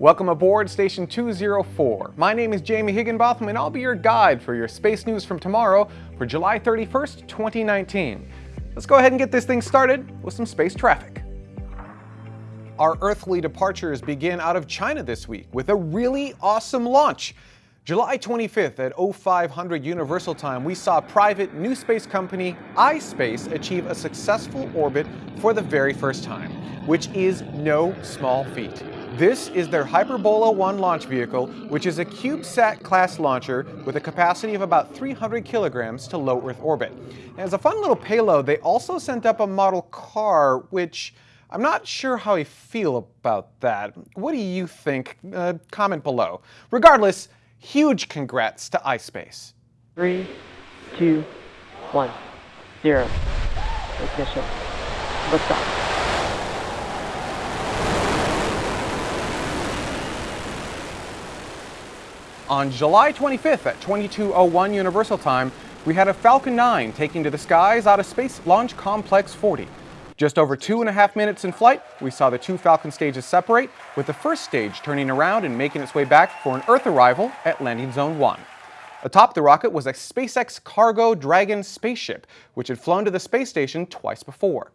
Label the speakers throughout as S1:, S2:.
S1: Welcome aboard Station 204. My name is Jamie Higginbotham and I'll be your guide for your space news from tomorrow for July 31st, 2019. Let's go ahead and get this thing started with some space traffic. Our earthly departures begin out of China this week with a really awesome launch. July 25th at 0500 Universal Time, we saw private new space company iSpace achieve a successful orbit for the very first time, which is no small feat. This is their Hyperbola 1 launch vehicle, which is a CubeSat class launcher with a capacity of about 300 kilograms to low Earth orbit. And as a fun little payload, they also sent up a model car, which I'm not sure how I feel about that. What do you think? Uh, comment below. Regardless, huge congrats to iSpace.
S2: Three, two, one, zero. Ignition. Liftoff.
S1: On July 25th at 2201 Universal Time, we had a Falcon 9 taking to the skies out of Space Launch Complex 40. Just over two and a half minutes in flight, we saw the two Falcon stages separate, with the first stage turning around and making its way back for an Earth arrival at Landing Zone 1. Atop the rocket was a SpaceX Cargo Dragon spaceship, which had flown to the space station twice before.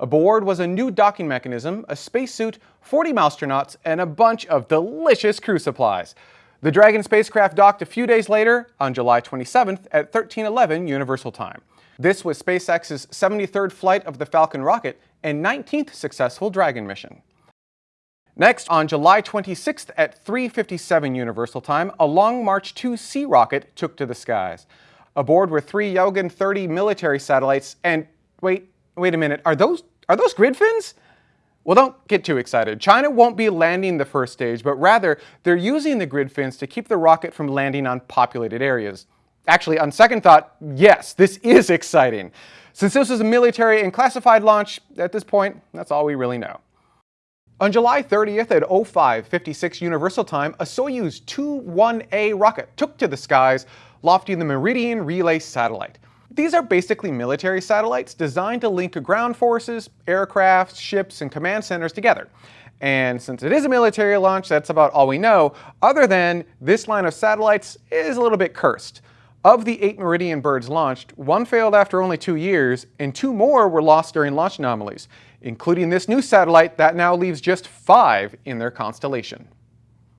S1: Aboard was a new docking mechanism, a spacesuit, 40 astronauts, and a bunch of delicious crew supplies. The Dragon spacecraft docked a few days later, on July 27th at 1311 Universal Time. This was SpaceX's 73rd flight of the Falcon rocket and 19th successful Dragon mission. Next, on July 26th at 3.57 Universal Time, a Long March 2C rocket took to the skies. Aboard were three Yaogan 30 military satellites and, wait, wait a minute, are those, are those grid fins? Well, don't get too excited. China won't be landing the first stage, but rather they're using the grid fins to keep the rocket from landing on populated areas. Actually, on second thought, yes, this is exciting. Since this was a military and classified launch, at this point, that's all we really know. On July 30th at 0556 Universal Time, a Soyuz 2-1A rocket took to the skies, lofting the Meridian Relay satellite. These are basically military satellites designed to link ground forces, aircraft, ships, and command centers together. And since it is a military launch, that's about all we know, other than this line of satellites is a little bit cursed. Of the eight Meridian birds launched, one failed after only two years, and two more were lost during launch anomalies, including this new satellite that now leaves just five in their constellation.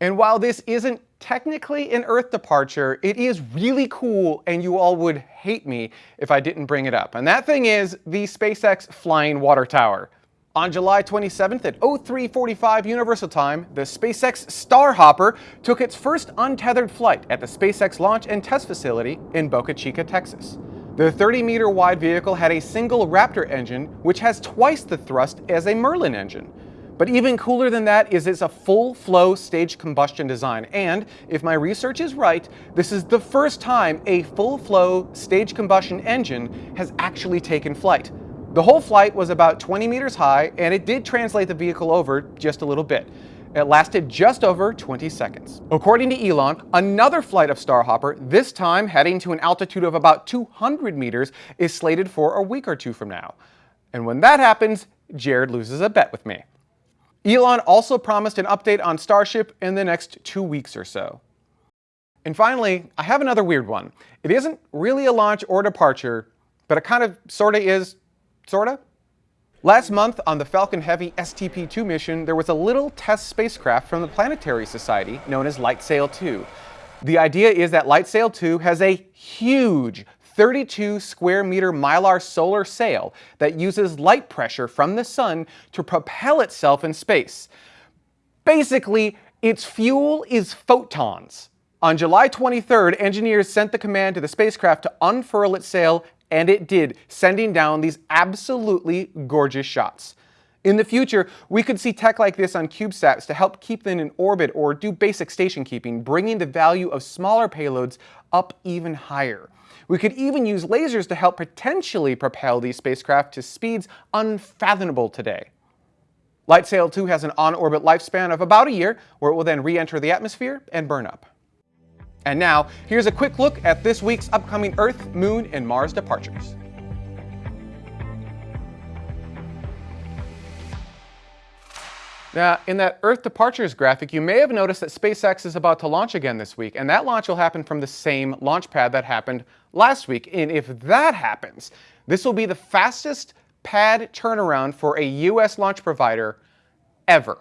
S1: And while this isn't technically an Earth departure, it is really cool and you all would hate me if I didn't bring it up. And that thing is the SpaceX Flying Water Tower. On July 27th at 0345 Universal Time, the SpaceX Starhopper took its first untethered flight at the SpaceX Launch and Test Facility in Boca Chica, Texas. The 30-meter wide vehicle had a single Raptor engine, which has twice the thrust as a Merlin engine. But even cooler than that is it's a full-flow stage combustion design, and if my research is right, this is the first time a full-flow stage combustion engine has actually taken flight. The whole flight was about 20 meters high, and it did translate the vehicle over just a little bit. It lasted just over 20 seconds. According to Elon, another flight of Starhopper, this time heading to an altitude of about 200 meters, is slated for a week or two from now. And when that happens, Jared loses a bet with me. Elon also promised an update on Starship in the next two weeks or so. And finally, I have another weird one. It isn't really a launch or departure, but it kind of sorta is Sorta? Last month on the Falcon Heavy STP-2 mission, there was a little test spacecraft from the Planetary Society known as LightSail 2. The idea is that LightSail 2 has a huge 32 square meter mylar solar sail that uses light pressure from the sun to propel itself in space. Basically, its fuel is photons. On July 23rd, engineers sent the command to the spacecraft to unfurl its sail and it did, sending down these absolutely gorgeous shots. In the future, we could see tech like this on CubeSats to help keep them in orbit or do basic station keeping, bringing the value of smaller payloads up even higher. We could even use lasers to help potentially propel these spacecraft to speeds unfathomable today. LightSail 2 has an on-orbit lifespan of about a year, where it will then re-enter the atmosphere and burn up. And now, here's a quick look at this week's upcoming Earth, Moon, and Mars departures. Now, in that Earth departures graphic, you may have noticed that SpaceX is about to launch again this week, and that launch will happen from the same launch pad that happened last week. And if that happens, this will be the fastest pad turnaround for a U.S. launch provider ever.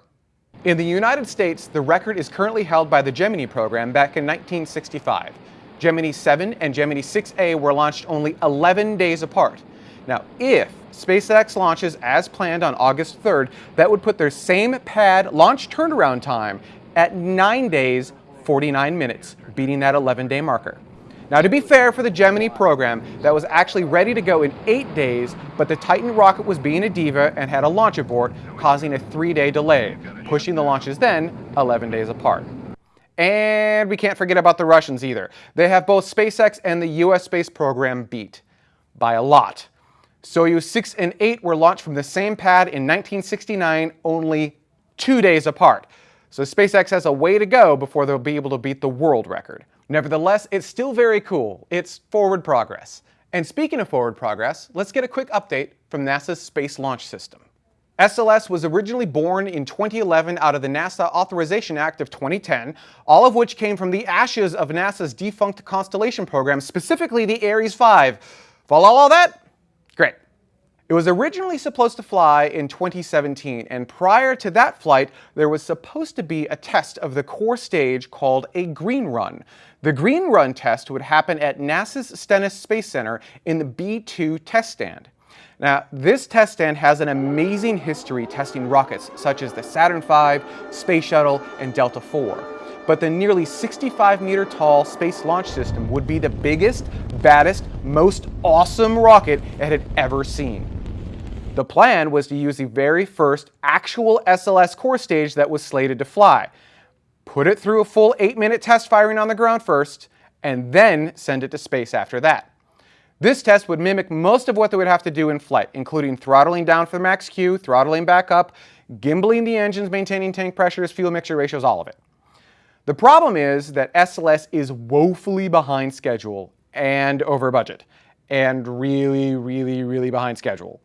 S1: In the United States, the record is currently held by the Gemini program back in 1965. Gemini 7 and Gemini 6A were launched only 11 days apart. Now, if SpaceX launches as planned on August 3rd, that would put their same pad launch turnaround time at 9 days, 49 minutes, beating that 11-day marker. Now, to be fair for the Gemini program, that was actually ready to go in 8 days, but the Titan rocket was being a diva and had a launch abort, causing a 3-day delay, pushing the launches then 11 days apart. And we can't forget about the Russians either. They have both SpaceX and the US space program beat by a lot. Soyuz 6 and 8 were launched from the same pad in 1969, only two days apart. So SpaceX has a way to go before they'll be able to beat the world record. Nevertheless, it's still very cool. It's forward progress. And speaking of forward progress, let's get a quick update from NASA's Space Launch System. SLS was originally born in 2011 out of the NASA Authorization Act of 2010, all of which came from the ashes of NASA's defunct Constellation program, specifically the Ares 5. Follow all that? It was originally supposed to fly in 2017, and prior to that flight, there was supposed to be a test of the core stage called a green run. The green run test would happen at NASA's Stennis Space Center in the B-2 test stand. Now, this test stand has an amazing history testing rockets such as the Saturn V, Space Shuttle, and Delta IV but the nearly 65 meter tall Space Launch System would be the biggest, baddest, most awesome rocket it had ever seen. The plan was to use the very first actual SLS core stage that was slated to fly, put it through a full 8 minute test firing on the ground first, and then send it to space after that. This test would mimic most of what they would have to do in flight, including throttling down for max Q, throttling back up, gimbaling the engines, maintaining tank pressures, fuel mixture ratios, all of it. The problem is that SLS is woefully behind schedule and over budget, and really, really, really behind schedule.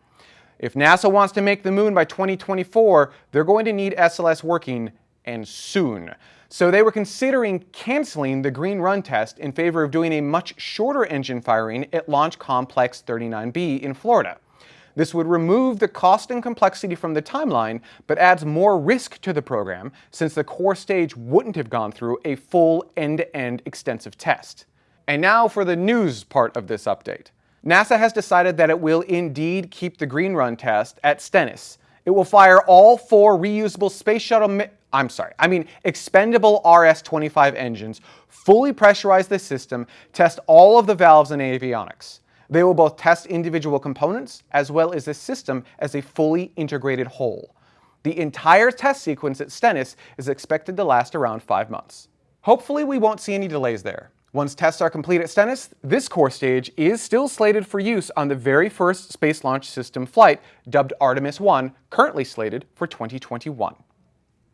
S1: If NASA wants to make the moon by 2024, they're going to need SLS working, and soon. So they were considering canceling the Green Run test in favor of doing a much shorter engine firing at Launch Complex 39B in Florida. This would remove the cost and complexity from the timeline, but adds more risk to the program since the core stage wouldn't have gone through a full end-to-end -end extensive test. And now for the news part of this update. NASA has decided that it will indeed keep the Green Run test at Stennis. It will fire all four reusable space shuttle I'm sorry, I mean expendable RS-25 engines, fully pressurize the system, test all of the valves and avionics. They will both test individual components as well as the system as a fully integrated whole. The entire test sequence at Stennis is expected to last around five months. Hopefully we won't see any delays there. Once tests are complete at Stennis, this core stage is still slated for use on the very first Space Launch System flight, dubbed Artemis 1, currently slated for 2021.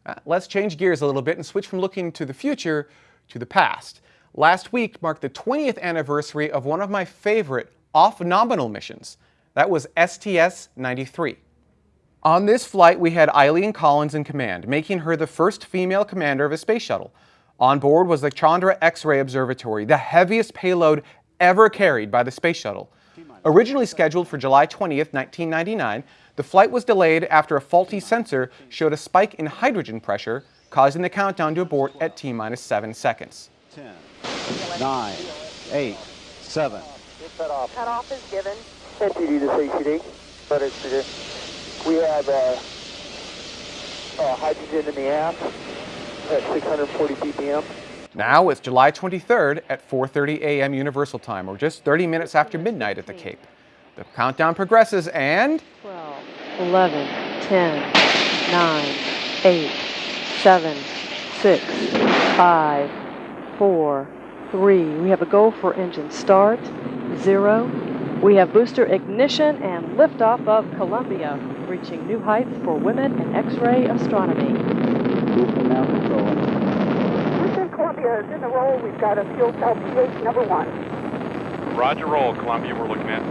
S1: Uh, let's change gears a little bit and switch from looking to the future to the past. Last week marked the 20th anniversary of one of my favorite off-nominal missions. That was STS-93. On this flight, we had Eileen Collins in command, making her the first female commander of a space shuttle. On board was the Chandra X-ray Observatory, the heaviest payload ever carried by the space shuttle. Originally scheduled for July 20th, 1999, the flight was delayed after a faulty sensor showed a spike in hydrogen pressure, causing the countdown to abort at T-minus 7 seconds. 10, 9, 8, 7,
S3: cutoff. Cutoff is given. NTD to CCD. But it's, we have uh, uh, hydrogen in the aft at 640 ppm.
S1: Now it's July 23rd at 4.30 a.m. Universal Time, or just 30 minutes after midnight at the Cape. The countdown progresses and...
S2: 12, 11, 10, 9, 8, 7, 6, 5, 4, 3. We have a go for engine start zero. We have booster ignition and liftoff of Columbia, reaching new heights for women in X-ray astronomy.
S3: Houston now controlling. Houston, Columbia is in the roll. We've got a fuel cell pH number one.
S4: Roger roll, Columbia, we're looking at.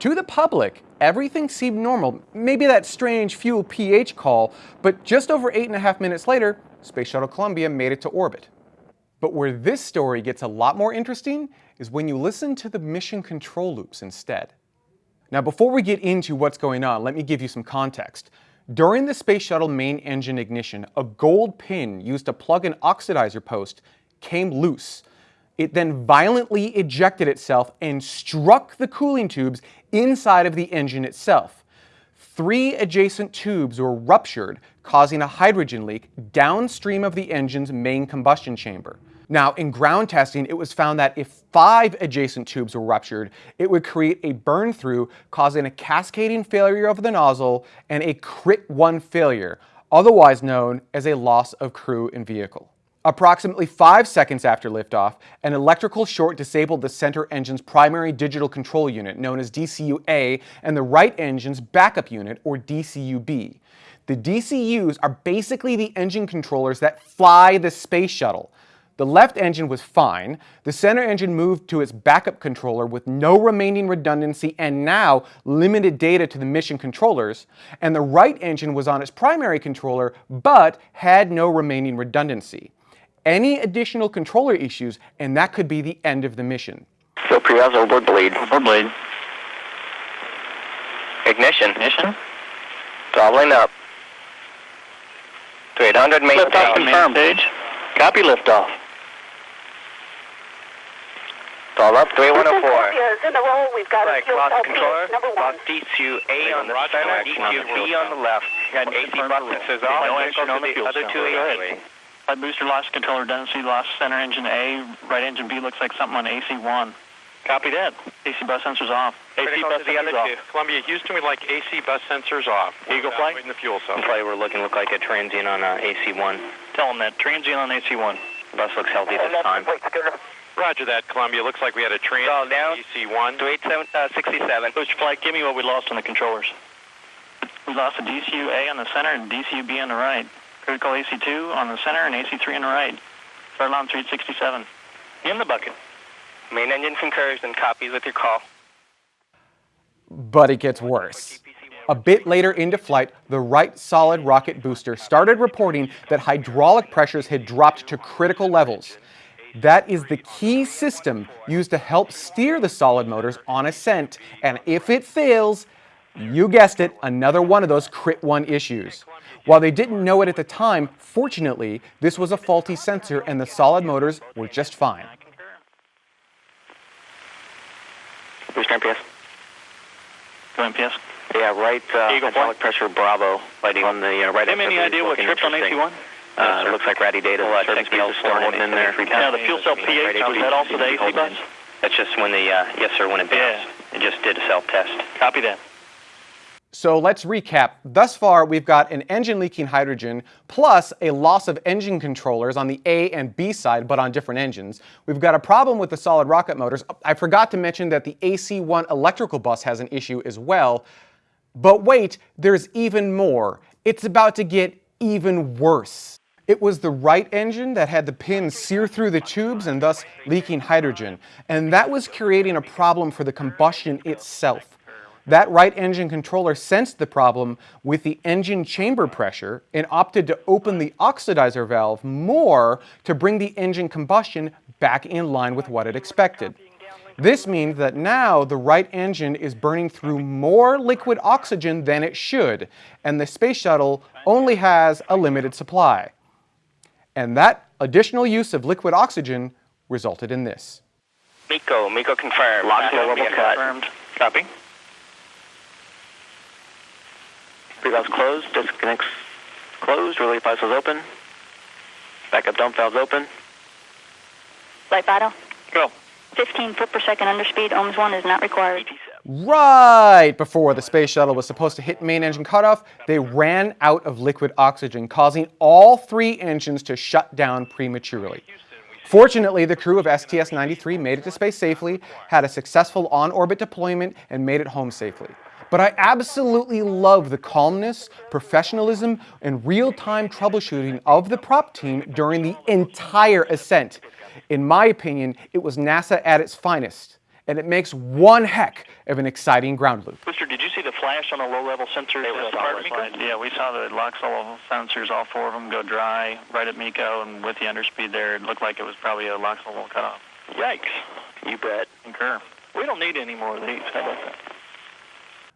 S1: To the public, everything seemed normal. Maybe that strange fuel pH call, but just over eight and a half minutes later, Space Shuttle Columbia made it to orbit. But where this story gets a lot more interesting is when you listen to the mission control loops instead. Now before we get into what's going on, let me give you some context. During the Space Shuttle main engine ignition, a gold pin used to plug an oxidizer post came loose. It then violently ejected itself and struck the cooling tubes inside of the engine itself. Three adjacent tubes were ruptured, causing a hydrogen leak downstream of the engine's main combustion chamber. Now, in ground testing, it was found that if five adjacent tubes were ruptured, it would create a burn through, causing a cascading failure of the nozzle and a crit 1 failure, otherwise known as a loss of crew and vehicle. Approximately five seconds after liftoff, an electrical short disabled the center engine's primary digital control unit, known as DCU-A, and the right engine's backup unit, or DCU-B. The DCUs are basically the engine controllers that fly the space shuttle. The left engine was fine, the center engine moved to its backup controller with no remaining redundancy and now limited data to the mission controllers, and the right engine was on its primary controller but had no remaining redundancy. Any additional controller issues and that could be the end of the mission.
S4: So Priaz overboard bleed.
S5: Overboard bleed.
S4: Ignition.
S5: Ignition.
S4: Throttling up. To 800 main
S5: Liftoff
S4: stage.
S5: confirmed. Stage. Copy liftoff.
S4: Throttle up. 3104.
S6: is in a row. We've got
S4: Right,
S6: a fuel
S4: lost controller.
S6: number one.
S4: Lost DCU-A on the center, DCU-B on the left.
S5: Got
S4: AC
S5: confirmed
S4: bus
S5: fuel.
S4: sensors
S5: No
S4: off.
S5: action on the
S4: The
S5: fuel
S4: other two
S5: Go ahead.
S4: AC.
S5: Booster lost controller redundancy, lost center engine A, right engine B looks like something on AC1. Copy that. AC bus sensors off. AC
S4: Critical
S5: bus
S4: to the other
S5: sensors
S4: two.
S5: off.
S7: Columbia, Houston, we'd like AC bus sensors off.
S5: EGIL flight?
S7: In the fuel cell.
S4: Probably we're looking look like a transient on uh, AC1.
S5: Tell them that. Transient on AC1.
S4: Bus looks healthy this time.
S7: Roger that, Columbia. Looks like we had a train
S4: Call down.
S7: DC-1.
S4: To 8767.
S5: Booster uh, flight, give me what we lost on the controllers. We lost a DCU-A on the center and DCU-B on the right. Critical AC2 on the center and AC3 on the right. Start on 367. In the bucket.
S4: Main engine concurs and copies with your call.
S1: But it gets worse. A bit later into flight, the right solid rocket booster started reporting that hydraulic pressures had dropped to critical levels. That is the key system used to help steer the solid motors on ascent, and if it fails, you guessed it, another one of those crit 1 issues. While they didn't know it at the time, fortunately, this was a faulty sensor and the solid motors were just fine.
S5: I concur.
S4: Booster MPS.
S5: Go MPS.
S4: Yeah, right uh,
S5: Eagle
S4: hydraulic pressure Bravo lighting on the uh, right
S5: Have any idea what tripped on AC1?
S4: Uh, looks like ratty data.
S5: We'll, uh,
S4: Service
S5: check the
S4: is still holding in there.
S5: Now, the fuel cell pH, was that also the AC bus?
S4: That's just when the, uh, yes sir, when it
S5: Yeah.
S4: bounced. It just did a self-test.
S5: Copy that.
S1: So let's recap. Thus far, we've got an engine leaking hydrogen plus a loss of engine controllers on the A and B side, but on different engines. We've got a problem with the solid rocket motors. I forgot to mention that the AC-1 electrical bus has an issue as well. But wait, there's even more. It's about to get even worse. It was the right engine that had the pins sear through the tubes and thus leaking hydrogen. And that was creating a problem for the combustion itself. That right engine controller sensed the problem with the engine chamber pressure and opted to open the oxidizer valve more to bring the engine combustion back in line with what it expected. This means that now the right engine is burning through more liquid oxygen than it should, and the space shuttle only has a limited supply. And that additional use of liquid oxygen resulted in this.
S4: MECO, MECO confirmed. Lock
S5: Copy,
S4: level cut.
S5: confirmed. Copy.
S4: Pre-valves closed, disconnects closed, relay is open. Backup dump valves open.
S6: Light vital.
S5: Go.
S6: 15 foot per second underspeed. OMS 1 is not required.
S1: Right before the space shuttle was supposed to hit main engine cutoff, they ran out of liquid oxygen, causing all three engines to shut down prematurely. Fortunately, the crew of STS-93 made it to space safely, had a successful on-orbit deployment, and made it home safely. But I absolutely love the calmness, professionalism, and real-time troubleshooting of the prop team during the entire ascent. In my opinion, it was NASA at its finest. And it makes one heck of an exciting ground loop.
S5: Mister, did you see the flash on the low-level sensors?
S4: They were
S5: at
S4: solid.
S5: Yeah, we saw the LOX sensors, all four of them, go dry right at MECO, and with the underspeed there, it looked like it was probably a LOX level cutoff. Yikes.
S4: You bet.
S5: Concur. We don't need any more of these. How about that?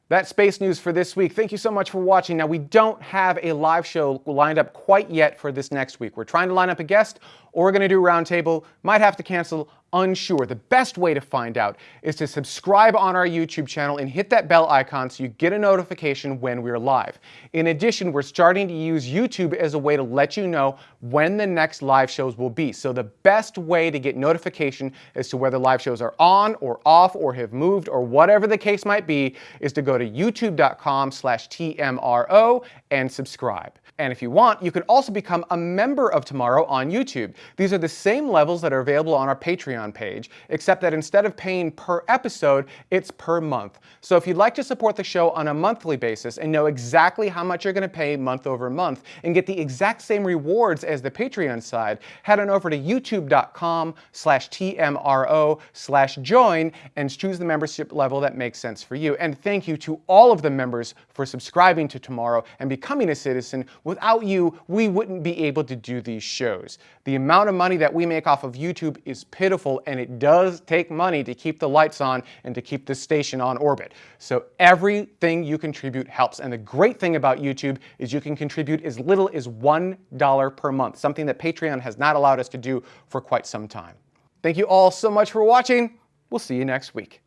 S1: That's space news for this week. Thank you so much for watching. Now, we don't have a live show lined up quite yet for this next week. We're trying to line up a guest, or we're going to do roundtable. Might have to cancel, unsure. The best way to find out is to subscribe on our YouTube channel and hit that bell icon so you get a notification when we're live. In addition, we're starting to use YouTube as a way to let you know when the next live shows will be. So the best way to get notification as to whether live shows are on or off or have moved or whatever the case might be is to go to youtube.com slash TMRO and subscribe. And if you want, you can also become a member of Tomorrow on YouTube. These are the same levels that are available on our Patreon page, except that instead of paying per episode, it's per month. So if you'd like to support the show on a monthly basis and know exactly how much you're going to pay month over month and get the exact same rewards as the Patreon side, head on over to youtube.com slash TMRO slash join and choose the membership level that makes sense for you. And thank you to all of the members for subscribing to Tomorrow and becoming a citizen. Without you, we wouldn't be able to do these shows. The amount of money that we make off of YouTube is pitiful, and it does take money to keep the lights on and to keep the station on orbit. So everything you contribute helps. And the great thing about YouTube is you can contribute as little as $1 per month, something that Patreon has not allowed us to do for quite some time. Thank you all so much for watching. We'll see you next week.